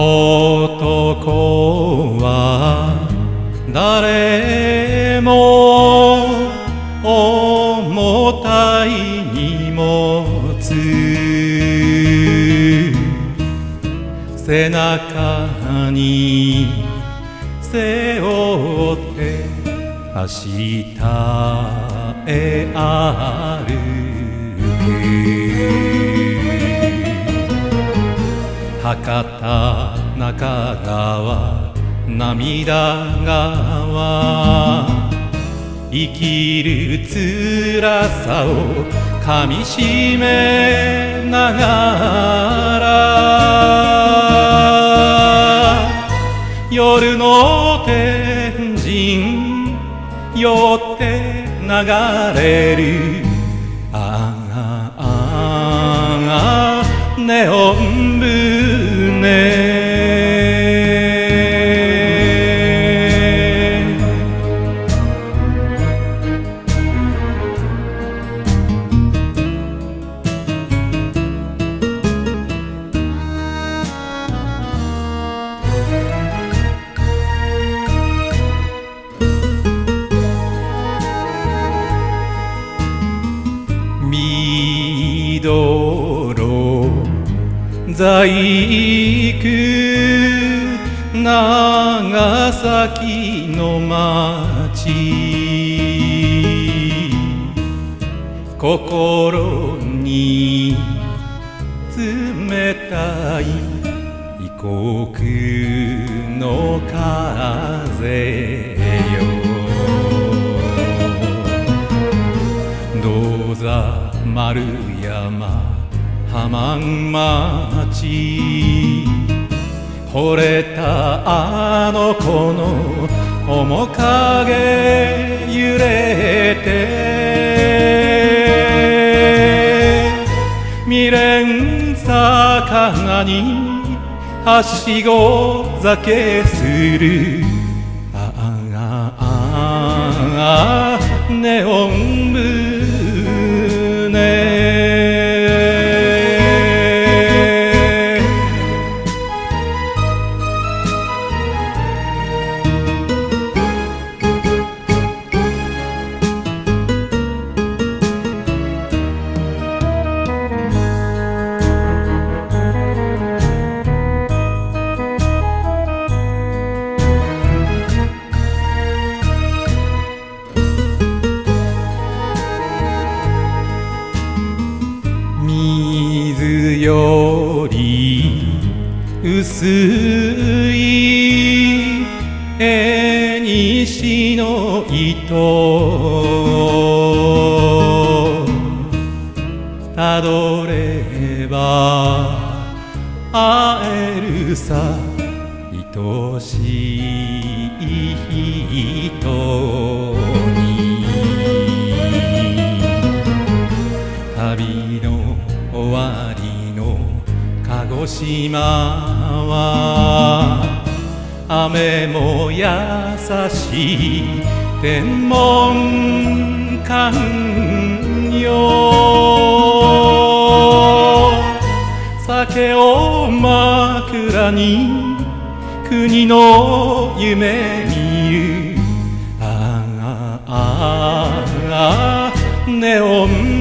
男は誰も重たい荷物背中に背負って明日へ歩く博多川涙川生きる辛さをかみしめながら。夜の天神寄って流れる。ああああネオン船細工。長崎の町心に冷たい。異国の風よ。銅座丸山。浜町惚れたあの子の面影揺れて未練魚にはしご酒する。ああああネオンより薄い縁西の糸。たどれば会えるさ愛しい島は雨も優しい天文館よ酒を枕に国の夢見るああああネオン